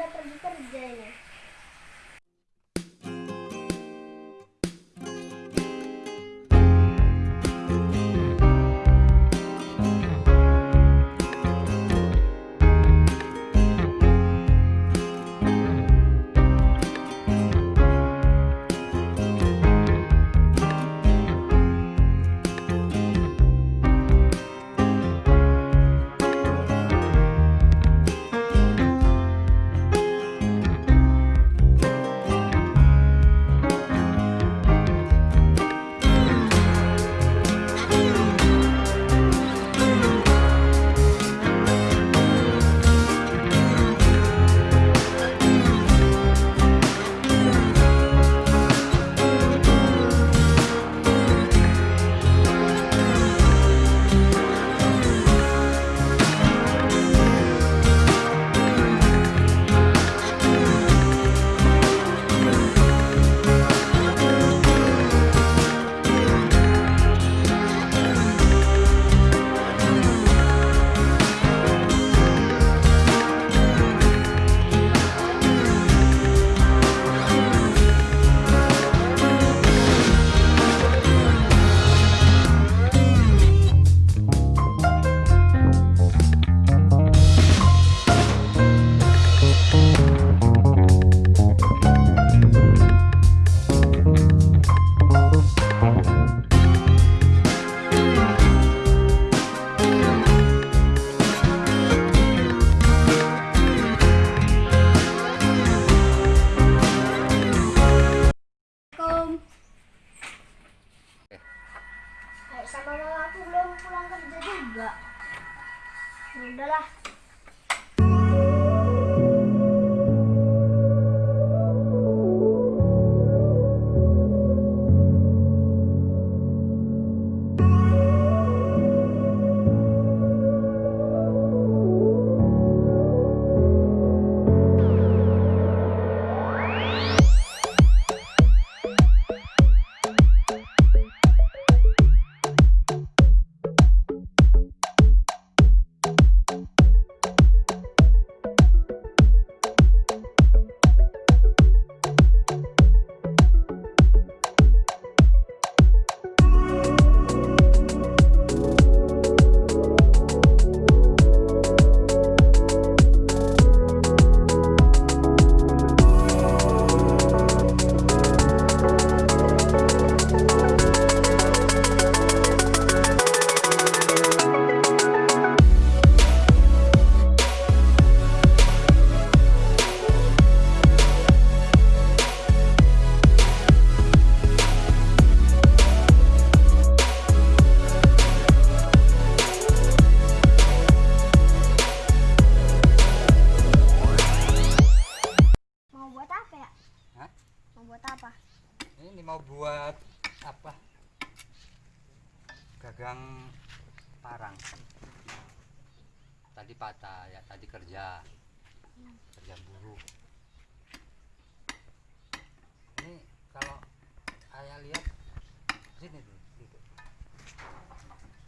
udah pergi kerja ini mau buat apa? Gagang parang. Tadi patah ya, tadi kerja. Kerja buruh. Ini kalau ayah lihat sini tuh, gitu.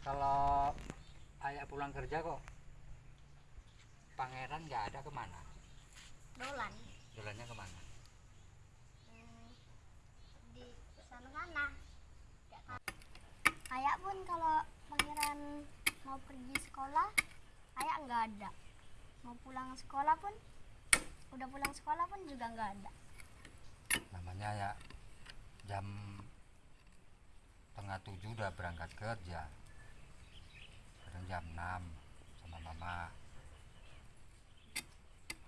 Kalau ayah pulang kerja kok pangeran nggak ada ke mana? dolan Jalannya ke mana? Hmm, di sana sana kayak pun kalau pangeran mau pergi sekolah kayak nggak ada. Mau pulang sekolah pun udah pulang sekolah pun juga nggak ada. Namanya ya jam tengah tujuh udah berangkat kerja. Kadang jam 6 sama mama.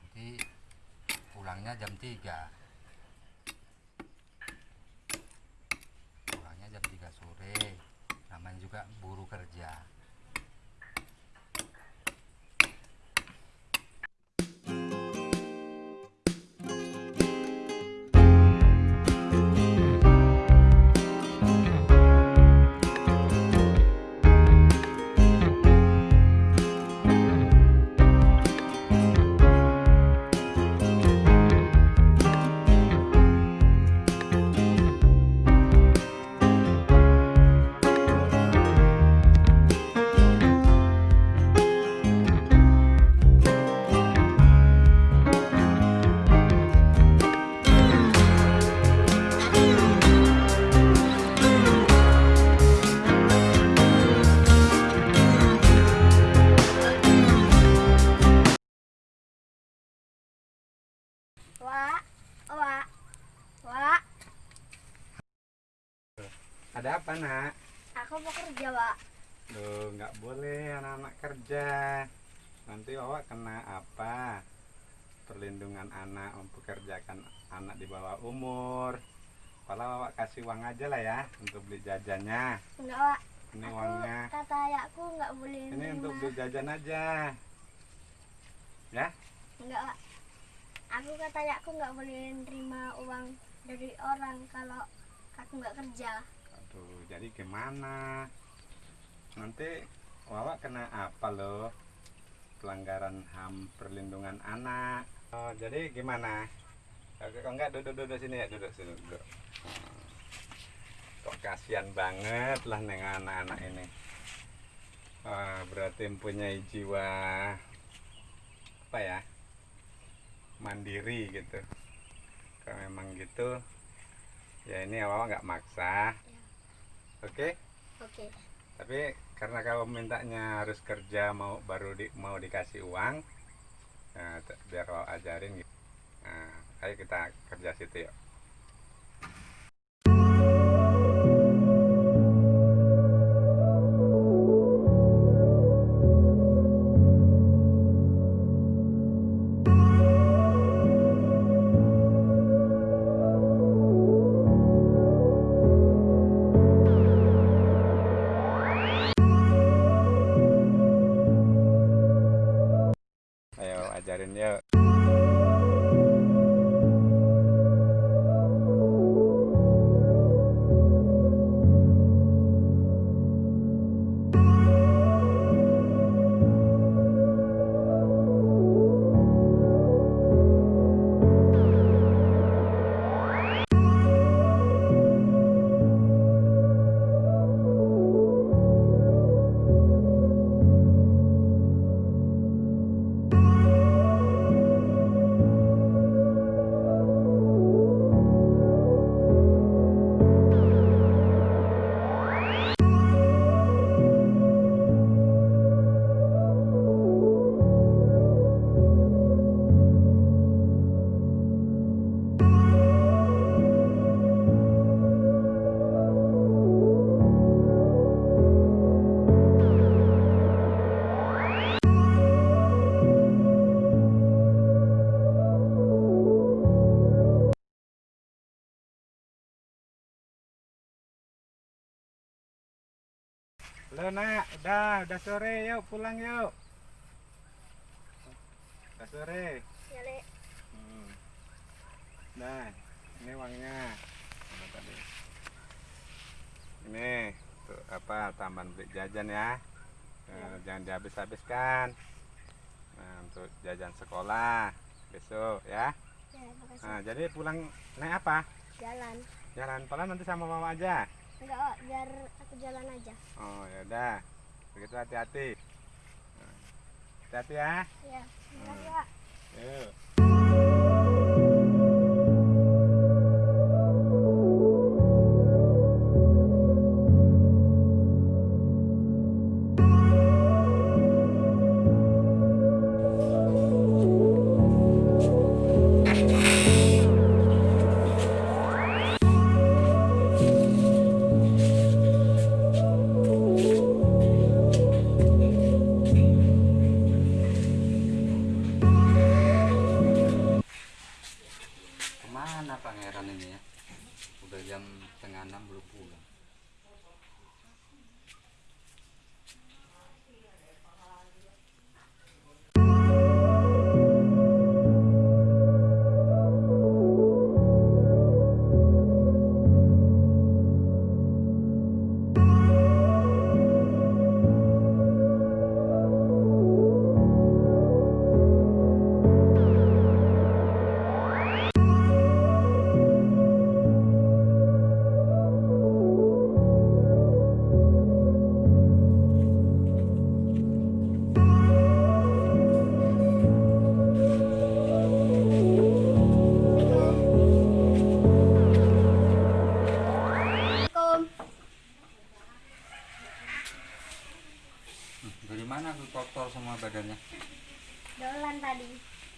Nanti pulangnya jam 3 Ada apa nak? aku mau kerja wak Duh, nggak boleh anak-anak kerja. Nanti awak kena apa? Perlindungan anak mempekerjakan anak di bawah umur. Kalau awak kasih uang aja lah ya untuk beli jajannya. enggak wak Ini aku uangnya. kata ayahku nggak boleh Ini nerima. untuk beli jajan aja. Ya? enggak wak aku kata ayahku nggak boleh nerima uang dari orang kalau aku nggak kerja Aduh, jadi gimana? Nanti awak kena apa loh? Pelanggaran HAM perlindungan anak. Oh, jadi gimana? Kalau enggak duduk-duduk sini ya, duduk sini duduk. Kok kasihan banget lah dengan anak-anak ini. Wah, berarti mempunyai jiwa apa ya? Mandiri gitu. Kalau memang gitu, ya ini awal nggak maksa. Oke? oke Tapi karena kau mintanya harus kerja mau baru di, mau dikasih uang, nah, biar kau ajarin gitu. Nah, ayo kita kerja situ yuk. Halo nak, udah, udah sore yuk pulang yuk Udah sore Ya, Le. Hmm. Nah, ini uangnya. Mana tadi? Ini tuh apa tambahan beli jajan ya. Eh, jangan dihabis-habiskan. Nah, untuk jajan sekolah besok ya. Ya, makasih. Nah, jadi pulang naik apa? Jalan. Jalan pelan nanti sama mama aja. Enggak, oh, biar aku jalan aja. Oh, ya udah. Begitu hati-hati. Nah, Hati-hati ya. Ya, makasih, Pak. Yuk.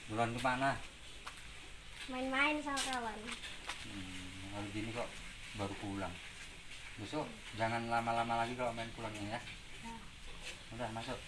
Bulan ke mana? Main-main sama kawan. Hmm, hari gini kok baru pulang. Besok jangan lama-lama lagi kalau main pulangnya ya. Udah masuk.